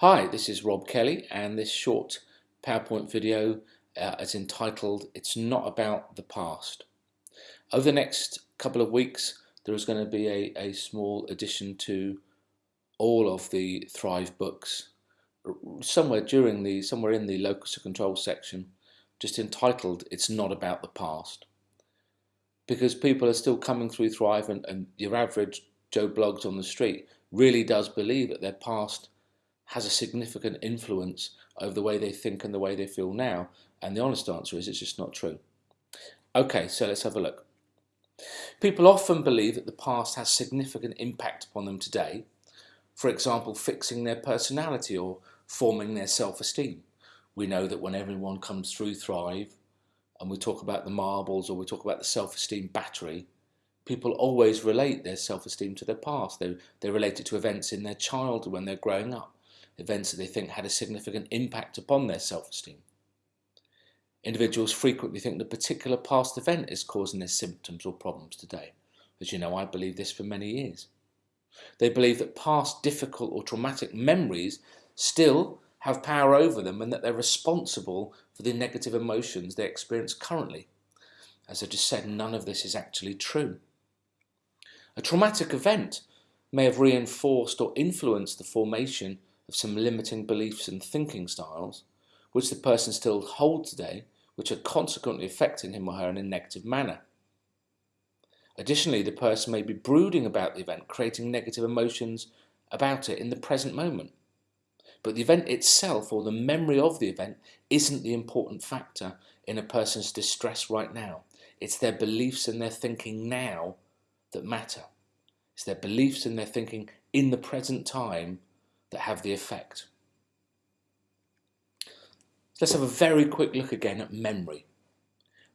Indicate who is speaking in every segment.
Speaker 1: Hi, this is Rob Kelly and this short PowerPoint video uh, is entitled It's Not About the Past. Over the next couple of weeks there is going to be a, a small addition to all of the Thrive books somewhere during the somewhere in the locus of control section just entitled It's Not About the Past because people are still coming through Thrive and, and your average Joe Bloggs on the street really does believe that their past has a significant influence over the way they think and the way they feel now? And the honest answer is it's just not true. Okay, so let's have a look. People often believe that the past has significant impact upon them today, for example, fixing their personality or forming their self-esteem. We know that when everyone comes through Thrive, and we talk about the marbles or we talk about the self-esteem battery, people always relate their self-esteem to their past. They, they relate it to events in their childhood when they're growing up events that they think had a significant impact upon their self-esteem. Individuals frequently think the particular past event is causing their symptoms or problems today. As you know, I believe this for many years. They believe that past difficult or traumatic memories still have power over them and that they're responsible for the negative emotions they experience currently. As I just said, none of this is actually true. A traumatic event may have reinforced or influenced the formation of some limiting beliefs and thinking styles, which the person still holds today, which are consequently affecting him or her in a negative manner. Additionally, the person may be brooding about the event, creating negative emotions about it in the present moment. But the event itself or the memory of the event isn't the important factor in a person's distress right now. It's their beliefs and their thinking now that matter. It's their beliefs and their thinking in the present time that have the effect. Let's have a very quick look again at memory.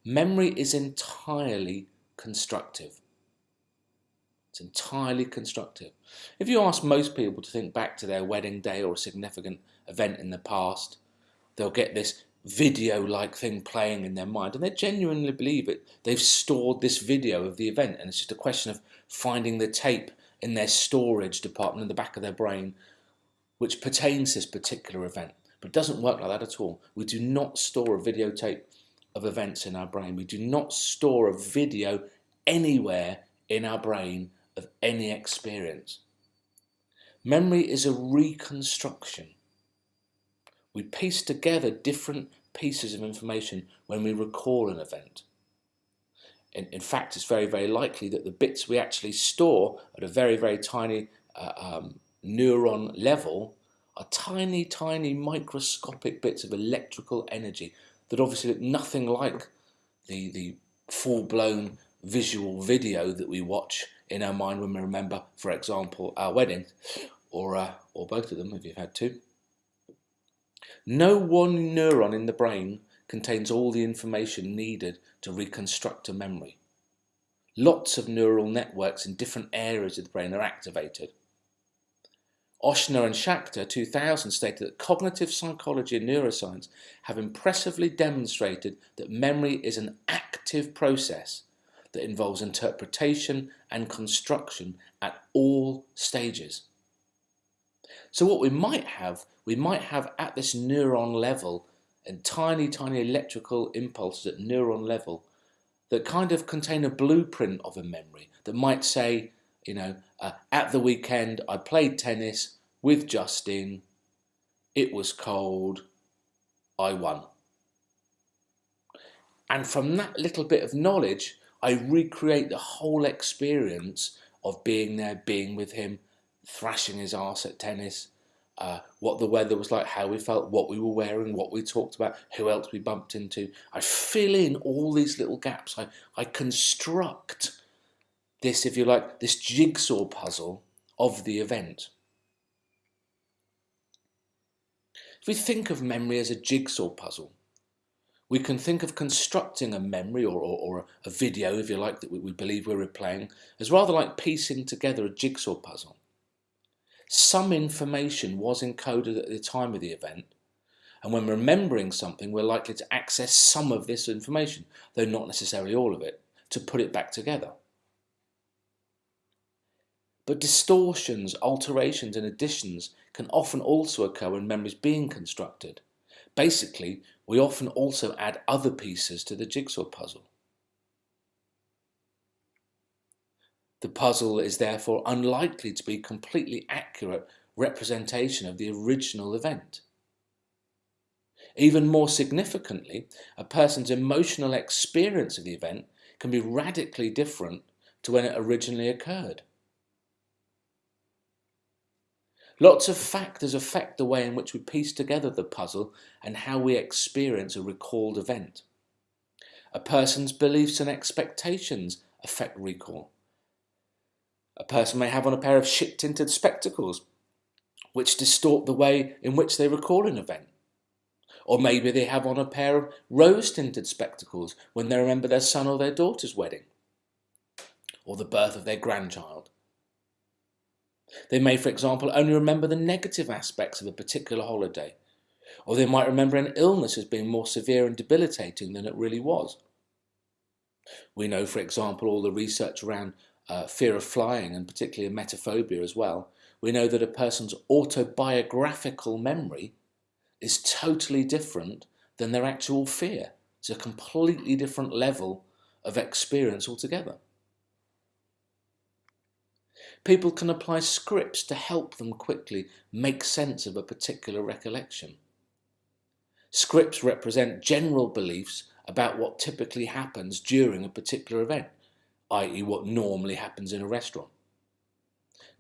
Speaker 1: Memory is entirely constructive. It's entirely constructive. If you ask most people to think back to their wedding day or a significant event in the past, they'll get this video-like thing playing in their mind and they genuinely believe it. They've stored this video of the event and it's just a question of finding the tape in their storage department in the back of their brain which pertains to this particular event. But it doesn't work like that at all. We do not store a videotape of events in our brain. We do not store a video anywhere in our brain of any experience. Memory is a reconstruction. We piece together different pieces of information when we recall an event. In, in fact, it's very, very likely that the bits we actually store at a very, very tiny uh, um, neuron level are tiny, tiny microscopic bits of electrical energy that obviously look nothing like the, the full-blown visual video that we watch in our mind when we remember, for example, our wedding, or, uh, or both of them if you've had two. No one neuron in the brain contains all the information needed to reconstruct a memory. Lots of neural networks in different areas of the brain are activated. Ochsner and Schacter 2000 stated that cognitive psychology and neuroscience have impressively demonstrated that memory is an active process that involves interpretation and construction at all stages. So what we might have, we might have at this neuron level and tiny, tiny electrical impulses at neuron level that kind of contain a blueprint of a memory that might say, you know, uh, at the weekend I played tennis with Justin. It was cold. I won. And from that little bit of knowledge, I recreate the whole experience of being there, being with him, thrashing his ass at tennis, uh, what the weather was like, how we felt, what we were wearing, what we talked about, who else we bumped into. I fill in all these little gaps. I, I construct this, if you like, this jigsaw puzzle of the event. If we think of memory as a jigsaw puzzle, we can think of constructing a memory or, or, or a video, if you like, that we, we believe we're replaying, as rather like piecing together a jigsaw puzzle. Some information was encoded at the time of the event, and when remembering something, we're likely to access some of this information, though not necessarily all of it, to put it back together. But distortions, alterations, and additions can often also occur when memory is being constructed. Basically, we often also add other pieces to the jigsaw puzzle. The puzzle is therefore unlikely to be a completely accurate representation of the original event. Even more significantly, a person's emotional experience of the event can be radically different to when it originally occurred. Lots of factors affect the way in which we piece together the puzzle and how we experience a recalled event. A person's beliefs and expectations affect recall. A person may have on a pair of shit-tinted spectacles, which distort the way in which they recall an event. Or maybe they have on a pair of rose-tinted spectacles when they remember their son or their daughter's wedding, or the birth of their grandchild. They may, for example, only remember the negative aspects of a particular holiday, or they might remember an illness as being more severe and debilitating than it really was. We know, for example, all the research around uh, fear of flying and particularly emetophobia as well. We know that a person's autobiographical memory is totally different than their actual fear. It's a completely different level of experience altogether. People can apply scripts to help them quickly make sense of a particular recollection. Scripts represent general beliefs about what typically happens during a particular event, i.e. what normally happens in a restaurant.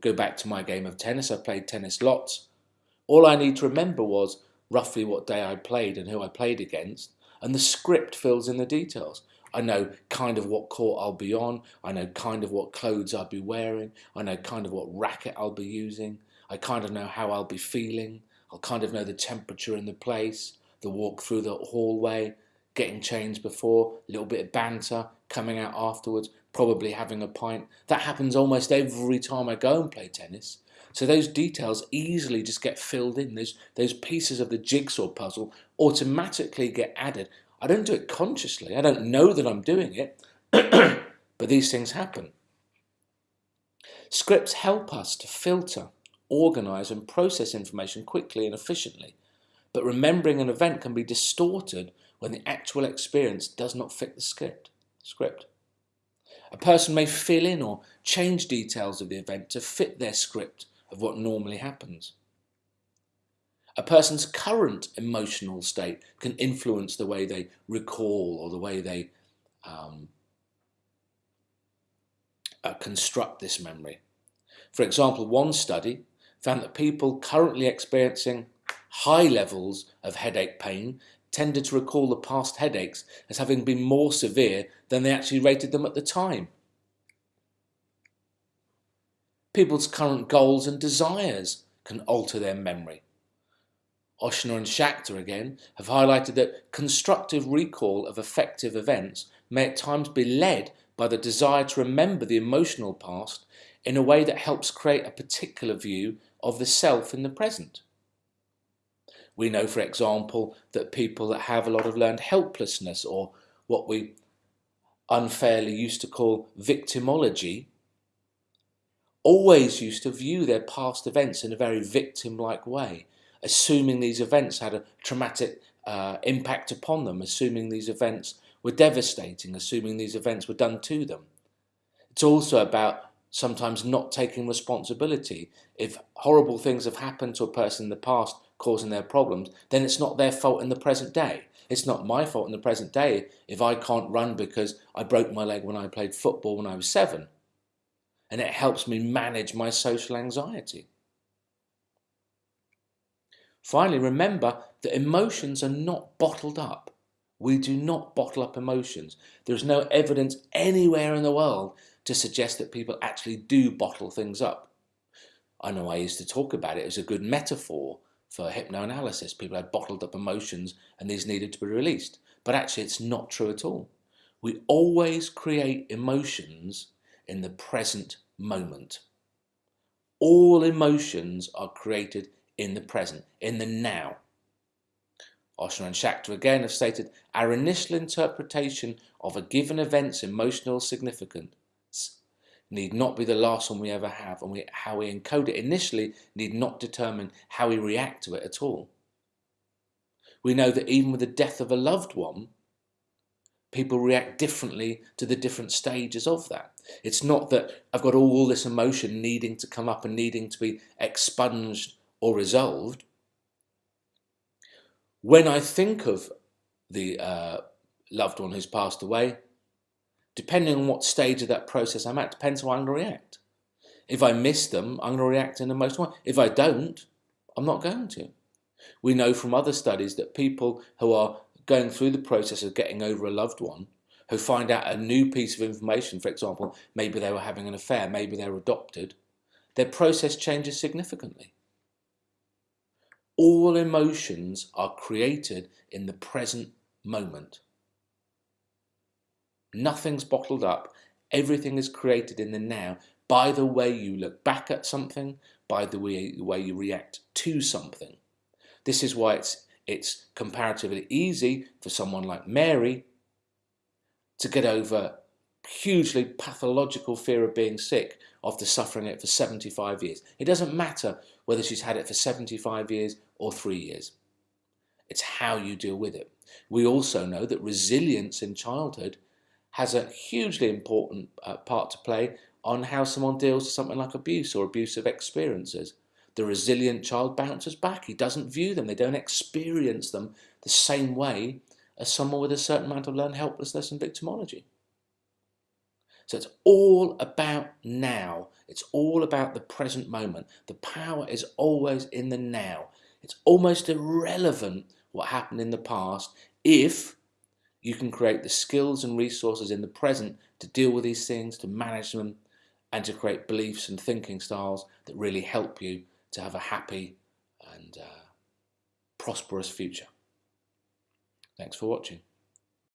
Speaker 1: Go back to my game of tennis, I played tennis lots. All I need to remember was roughly what day I played and who I played against, and the script fills in the details. I know kind of what court I'll be on. I know kind of what clothes I'll be wearing. I know kind of what racket I'll be using. I kind of know how I'll be feeling. I'll kind of know the temperature in the place, the walk through the hallway, getting changed before, a little bit of banter, coming out afterwards, probably having a pint. That happens almost every time I go and play tennis. So those details easily just get filled in. Those, those pieces of the jigsaw puzzle automatically get added. I don't do it consciously. I don't know that I'm doing it, but these things happen. Scripts help us to filter, organize and process information quickly and efficiently, but remembering an event can be distorted when the actual experience does not fit the script. script. A person may fill in or change details of the event to fit their script of what normally happens. A person's current emotional state can influence the way they recall or the way they um, uh, construct this memory. For example, one study found that people currently experiencing high levels of headache pain tended to recall the past headaches as having been more severe than they actually rated them at the time. People's current goals and desires can alter their memory. Ochsner and Schacter again have highlighted that constructive recall of affective events may at times be led by the desire to remember the emotional past in a way that helps create a particular view of the self in the present. We know, for example, that people that have a lot of learned helplessness or what we unfairly used to call victimology always used to view their past events in a very victim-like way assuming these events had a traumatic uh, impact upon them, assuming these events were devastating, assuming these events were done to them. It's also about sometimes not taking responsibility. If horrible things have happened to a person in the past causing their problems, then it's not their fault in the present day. It's not my fault in the present day if I can't run because I broke my leg when I played football when I was seven. And it helps me manage my social anxiety. Finally, remember that emotions are not bottled up. We do not bottle up emotions. There's no evidence anywhere in the world to suggest that people actually do bottle things up. I know I used to talk about it as a good metaphor for hypnoanalysis. People had bottled up emotions and these needed to be released. But actually, it's not true at all. We always create emotions in the present moment. All emotions are created in the present, in the now. Ochsner and Schacter again have stated our initial interpretation of a given event's emotional significance need not be the last one we ever have, and we, how we encode it initially need not determine how we react to it at all. We know that even with the death of a loved one, people react differently to the different stages of that. It's not that I've got all this emotion needing to come up and needing to be expunged or resolved. When I think of the uh, loved one who's passed away, depending on what stage of that process I'm at, depends how I'm going to react. If I miss them, I'm going to react in the most way. If I don't, I'm not going to. We know from other studies that people who are going through the process of getting over a loved one, who find out a new piece of information, for example, maybe they were having an affair, maybe they were adopted, their process changes significantly. All emotions are created in the present moment. Nothing's bottled up. Everything is created in the now by the way you look back at something, by the way, the way you react to something. This is why it's, it's comparatively easy for someone like Mary to get over hugely pathological fear of being sick after suffering it for 75 years. It doesn't matter whether she's had it for 75 years or three years. It's how you deal with it. We also know that resilience in childhood has a hugely important uh, part to play on how someone deals with something like abuse or abusive experiences. The resilient child bounces back. He doesn't view them. They don't experience them the same way as someone with a certain amount of learned helplessness and victimology. So it's all about now. It's all about the present moment. The power is always in the now. It's almost irrelevant what happened in the past if you can create the skills and resources in the present to deal with these things, to manage them, and to create beliefs and thinking styles that really help you to have a happy and uh, prosperous future. Thanks for watching.